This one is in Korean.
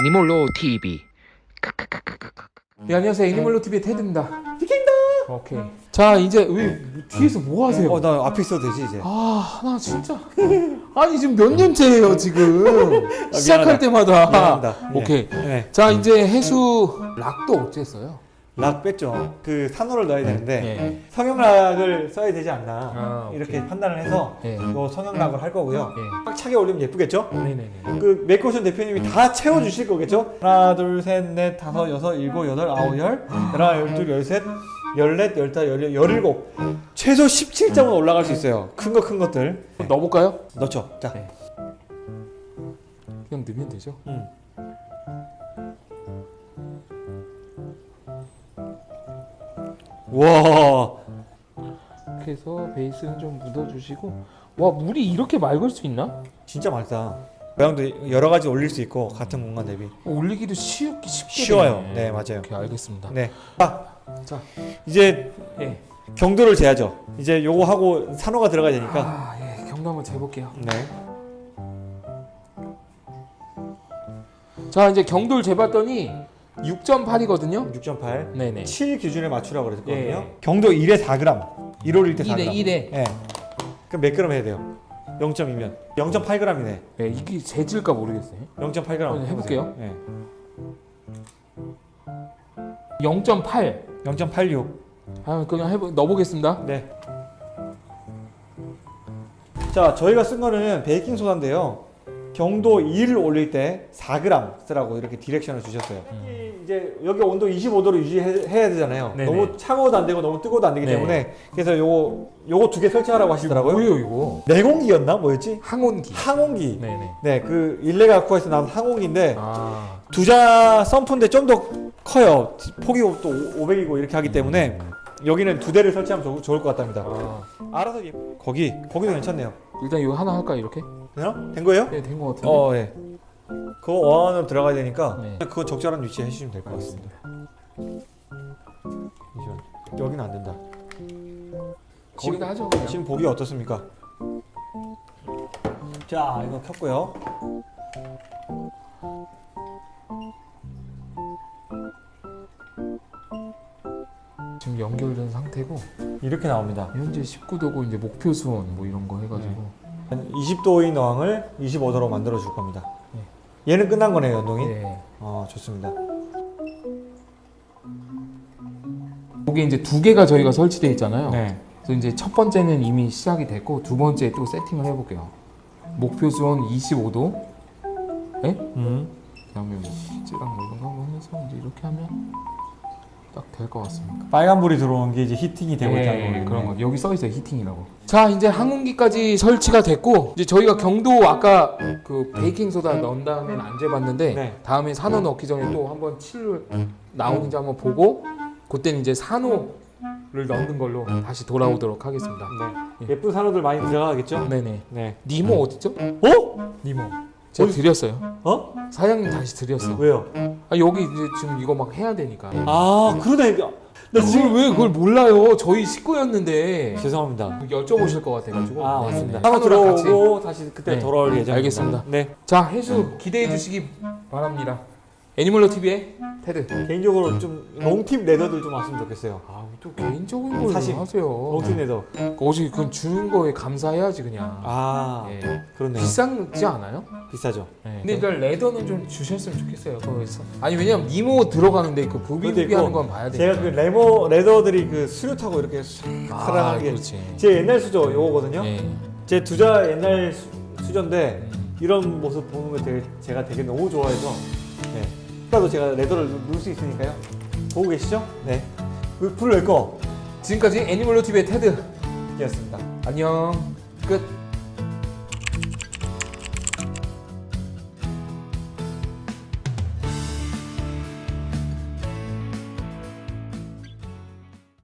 애니몰로 TV 네 안녕하세요 애니멀로 TV의 테드입니다 비킹다 오케이 자 이제 왜 뒤에서 뭐 하세요? 어, 나 앞에 있어도 되지 이제. 아, 나 진짜. 아니, 지금 몇 년째예요, 지금. 시작할 미안하다. 때마다. 미안합니다. 예. 오케이. 네. 자, 이제 해수 락도 어쨌어요? 락 뺐죠. 그 산호를 넣어야 되는데 예. 성형락을 써야 되지 않나 아, 이렇게. 판단을 해서 예. 이거 성형락을 할 거고요. 예. 꽉 차게 올리면 예쁘겠죠? 네네네. 그 메이크오션 대표님이 다 채워주실 거겠죠? 하나, 둘, 셋, 넷, 다섯, 여섯, 일곱, 여덟, 아홉, 열, 열하나, 열둘, 열셋, 열넷, 열다, 열여, 열일곱. 최소 17점은 올라갈 수 있어요. 큰 거, 큰 것들. 넣어볼까요? 넣죠. 자, 네. 그냥 넣으면 되죠. 음. 와, 해서 베이스는 좀 묻어주시고. 와, 물이 이렇게 맑을 수 있나? 진짜 맑다. 모양도 여러 가지 올릴 수 있고 같은 공간 대비 올리기도 쉬웠기 쉽게 쉬워요. 되네. 네, 맞아요. 오케이, 알겠습니다. 네. 아, 자, 이제 예. 경도를 재야죠. 이제 요거 하고 산호가 들어가야 되니까. 아, 예. 경도 한번 재볼게요. 네. 자, 이제 경도를 재봤더니 6.8이거든요. 6.8. 네네. 7 기준에 맞추라고 그랬거든요. 예. 경도 1에 4g. 1 올릴 때 4g. 1에 1에. 예. 그럼 몇 그램 해야 돼요? 0.2면 0.8g이네. 네, 이게 재질까 모르겠어요. 0.8g 한번 해볼게요. 예. 0.8. 0.86. 아, 그냥 해보 넣어보겠습니다. 네. 자, 저희가 쓴 거는 베이킹 소다인데요. 경도 2를 올릴 때 4g 쓰라고 이렇게 디렉션을 주셨어요. 이제 여기 온도 25도로 유지해야 되잖아요. 네네. 너무 차가워도 안 되고 너무 뜨거워도 안 되기 네. 때문에 그래서 요거 요거 두 개 설치하라고 하시더라고요. 뭐예요 이거? 내공기였나 뭐였지? 항온기. 항온기. 네네. 네, 그 일레가쿠아에서 나온 항온기인데 아, 두자 썬프인데 좀 더 커요. 폭이 또 500이고 이렇게 하기 때문에 여기는 두 대를 설치하면 좋, 좋을 것 같답니다. 아. 알아서 예. 거기 거기도 괜찮네요. 일단 이거 하나 할까 이렇게? 되나? 된 거예요? 네, 된것 같은데. 어, 예. 그거 원으로 들어가야 되니까 네. 그거 적절한 위치에 해주시면 될 것 같습니다. 잠시만. 여기는 안 된다. 거기다 하죠. 그냥. 지금 보기 어떻습니까? 자, 이거 켰고요. 지금 연결된 상태고 이렇게 나옵니다. 현재 19도고 이제 목표 수온 뭐 이런 거 해가지고 한 20도인 어항을 25도로 만들어 줄 겁니다. 얘는 끝난 거네요, 연동이. 네. 어, 좋습니다. 여기 이제 두 개가 저희가 설치되어 있잖아요. 네. 그래서 이제 첫 번째는 이미 시작이 됐고 두 번째 또 세팅을 해볼게요. 목표 수온 25도. 네? 음. 그다음에 뭐 피즈랑 뭐 한번 해서 이제 이렇게 하면 딱 될 것 같습니다. 빨간 불이 들어오는 게 이제 히팅이 되고 있다는 네, 거겠네. 그런 거 여기 써 있어요 히팅이라고. 자 이제 항온기까지 설치가 됐고 이제 저희가 경도 아까 그 베이킹 소다 넣은 다음에는 안 재봤는데 네. 다음에 산호 넣기 전에 또 한번 칠을 나오는지 한번 보고 그때는 이제 산호를 넣는 걸로 다시 돌아오도록 하겠습니다. 네. 예쁜 산호들 많이 들어가겠죠? 네네. 네. 니모 어딨죠? 어? 니모. 제가 어디- 드렸어요. 어? 사장님 다시 드렸어. 왜요? 아, 여기 이제 지금 이거 막 해야 되니까. 아, 그러네. 나 지금 왜 그걸 몰라요? 저희 식구였는데 죄송합니다. 여쭤보실 것 같아가지고. 아, 네, 맞습니다. 네. 산호랑 같이. 들어오고 다시 그때 네. 돌아올 예정입니다. 알겠습니다. 네. 자 해수 기대해 주시기 바랍니다. 애니멀로 TV의 테드. 개인적으로 좀 롱팁 레더들 좀 왔으면 좋겠어요. 아또 개인적인 걸 사실 하세요. 롱팁 레더. 어제 그건 주는 거에 감사해야지 그냥. 아, 예. 그렇네요. 비싸지 않아요? 비싸죠. 네. 근데 일단 레더는 좀 주셨으면 좋겠어요. 거기서. 아니 왜냐면 니모 들어가는데 그 부비부비 하는 건 봐야 돼. 제가 그 레모 레더들이 그 수류 타고 이렇게 아, 사랑하게 그렇지. 제 옛날 수저 요거거든요. 예. 제 두자 옛날 수, 수저인데 음. 이런 모습 보는 거 되게 제가 되게 너무 좋아해서 네. 아까도 제가 레더를 누를 수 있으니까요. 보고 계시죠? 네. 불낼 거. 지금까지 애니멀로 TV의 테드였습니다. 안녕. 끝.